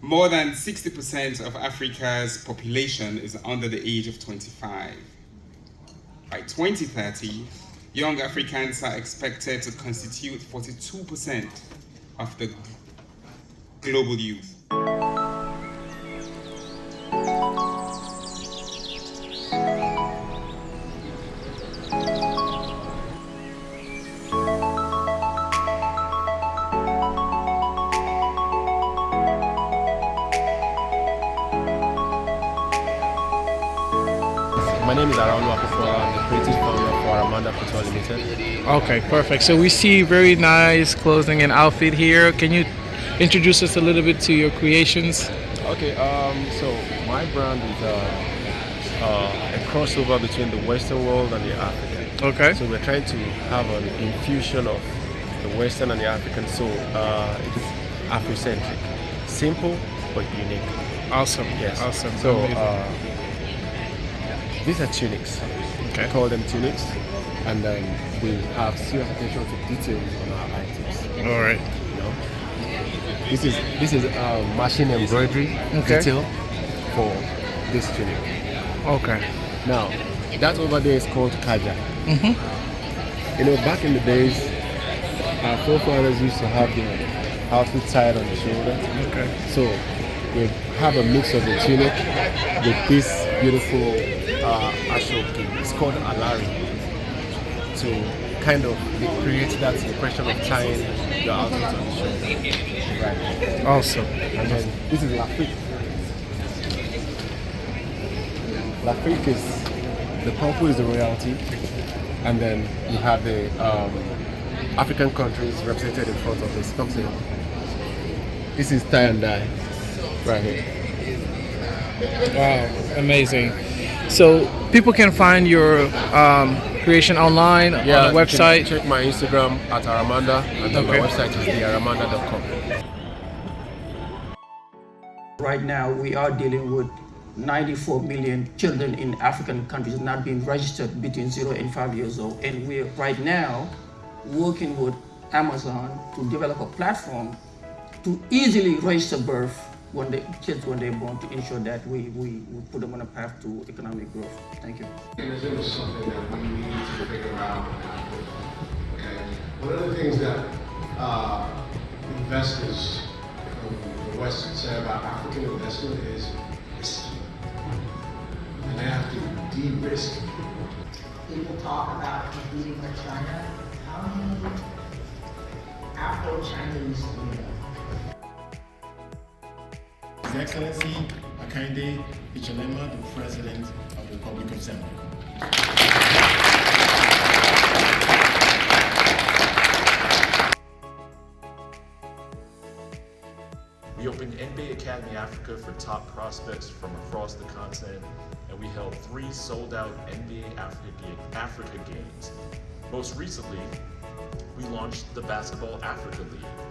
More than 60% of Africa's population is under the age of 25. By 2030, young Africans are expected to constitute 42% of the global youth. Name is Araulu Apofola. I'm the creative founder for Aramanda Couture Limited. Okay, perfect. So we see very nice clothing and outfit here. Can you introduce us a little bit to your creations? Okay, um, so my brand is uh, uh, a crossover between the Western world and the African. Okay. So we're trying to have an infusion of the Western and the African. So uh, it is Afrocentric, simple but unique. Awesome. Yes. Awesome. So uh, these are tunics. Okay. We call them tunics, and then we have serious attention to details on our items. All right. You know, this is this is uh, machine embroidery Okay. detail for this tunic. Okay. Now, that over there is called kaja. Mm-hmm. You know, back in the days, our forefathers used to have the outfit tied on the shoulder. Okay. So we have a mix of the tunic with this beautiful uh, ashoki. It's called alari to kind of create that impression of tying your outfit on the shoulder. Right. Awesome. And then this is Lafrique. Lafrique is the purple is the royalty, and then you have the um, African countries represented in front of this. Come see. This is tie and dye, right here. Wow. Amazing. So people can find your um, creation online on the you can website. Check my Instagram at Aramanda, and then Okay. my website is thearamanda.com. Right now, we are dealing with 94 million children in African countries not being registered between 0 and 5 years old. And we're right now working with Amazon to develop a platform to easily register birth when the kids when they're born to ensure that we, we, we put them on a path to economic growth. Thank you. Because it was something that we need to figure out. Okay, one of the things that uh, investors from the West say about African investment is risky, and they have to de-risk. people talk about competing with China. How many Afro-Chinese do you know? Excellency Hakainde Hichilema, the President of the Republic of Zambia. We opened NBA Academy Africa for top prospects from across the continent, and we held three sold out NBA Africa, Ga- Africa games. Most recently, we launched the Basketball Africa League.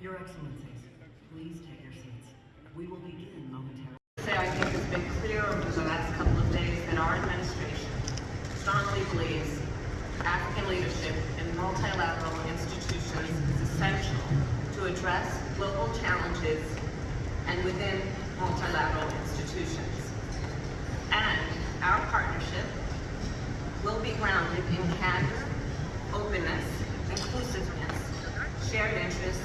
Your Excellencies, please take your seats. We will begin momentarily. Say I think it's been clear over the last couple of days that our administration strongly believes African leadership in multilateral institutions is essential to address global challenges and within multilateral institutions. And our partnership will be grounded in candor, openness, inclusiveness, shared interests,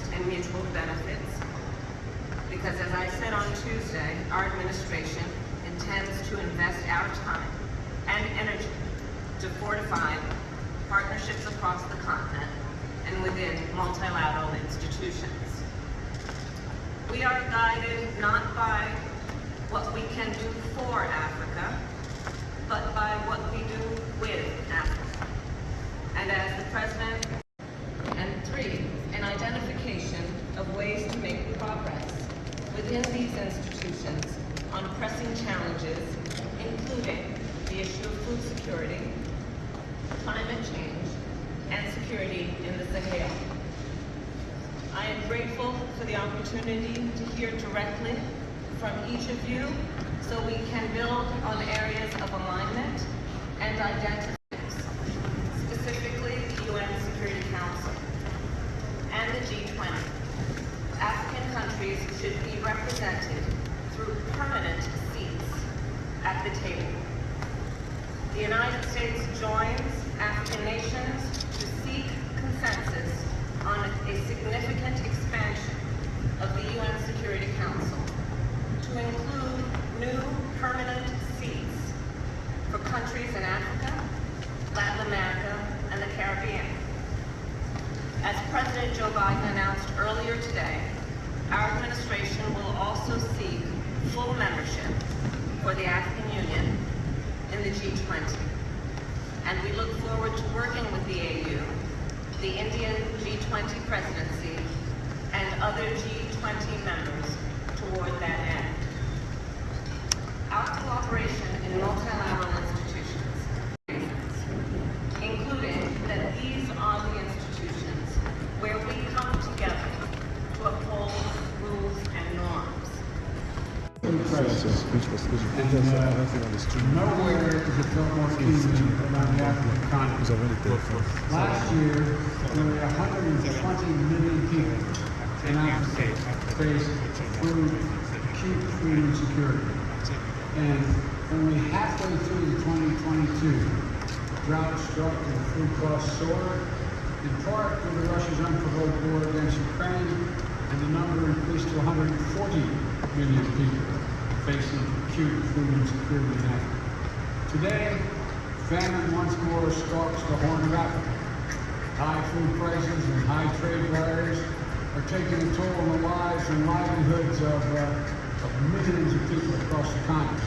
because as I said on Tuesday, our administration intends to invest our time and energy to fortify partnerships across the continent and within multilateral institutions. We are guided not by what we can do for Africa, but by what we do with Africa. And as the President, and three, an identification of ways to make progress within these institutions on pressing challenges, including the issue of food security, climate change, and security in the Sahel. I am grateful for the opportunity to hear directly from each of you so we can build on areas of alignment and identity, specifically the UN Security Council and the G20. Countries should be represented through permanent seats at the table. The United States joins African nations to seek consensus on a significant expansion of the UN Security Council to include new permanent seats for countries in Africa, Latin America, and the Caribbean. As President Joe Biden announced earlier today, our administration will also seek full membership for the African Union in the G20. And we look forward to working with the AU, the Indian G20 presidency, and other G20 members toward that end. Nowhere is it felt more keenly than on the African continent. Last year, nearly 120 million people in Africa faced food, food insecurity. And only halfway through the 2022, drought struck and food costs soared, in part due to Russia's unprovoked war against Ukraine, and the number increased to 140 million people facing acute food insecurity in Today, famine once more stalks the Horn of Africa. High food prices and high trade barriers are taking a toll on the lives and livelihoods of, uh, of millions of people across the continent.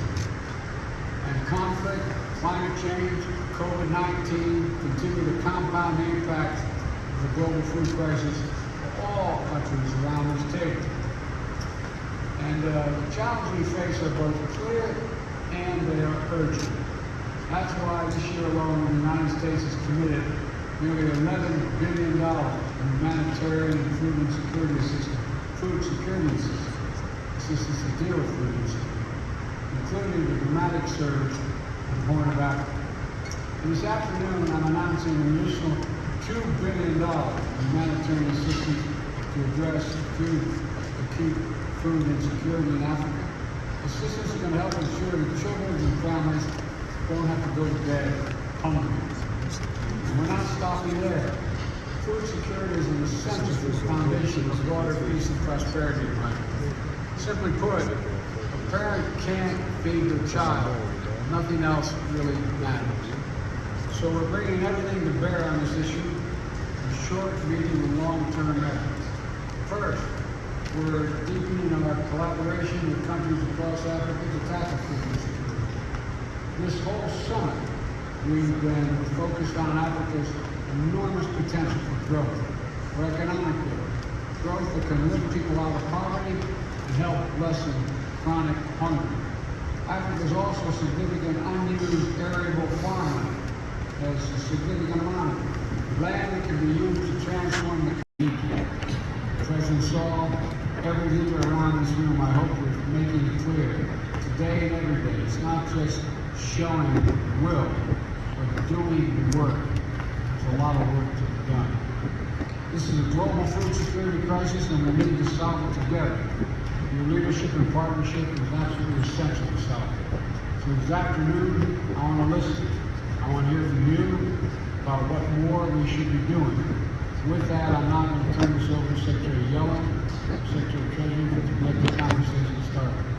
And conflict, climate change, COVID-19 continue to compound the impact of the global food crisis for all countries around this table. And uh, the challenges we face are both clear and they are urgent. That's why this year alone, the United States has committed nearly $11 billion in humanitarian and food insecurity assistance, food security assistance, assistance to deal with food insecurity, including the dramatic surge in Horn of Africa. And this afternoon, I'm announcing an additional $2 billion in humanitarian assistance to address food, acute food insecurity in Africa. Assistance is going to help ensure that children and families don't have to go to bed hungry. And we're not stopping there. Food security is an essential foundation of broader peace and prosperity in life. Simply put, a parent can't feed their child. Nothing else really matters. So we're bringing everything to bear on this issue in short, medium, and long-term efforts. First, we're deepening our collaboration with countries across Africa to tackle food insecurity. This whole summit, we've been focused on Africa's enormous potential for growth, for economic growth, growth that can lift people out of poverty and help lessen chronic hunger. Africa is also significant unused arable farmland. There's a significant amount of. Land that can be used to transform the community. President Sall, every leader around this room, I hope we're making it clear, today and every day, it's not just showing will, but doing work. There's a lot of work to be done. This is a global food security crisis and we need to solve it together. Your leadership and partnership is absolutely essential to South. So this afternoon, I want to listen. I want to hear from you about what more we should be doing. With that, I'm not going to turn this over to Secretary Yellen, Secretary of Treasury, to let the conversation start.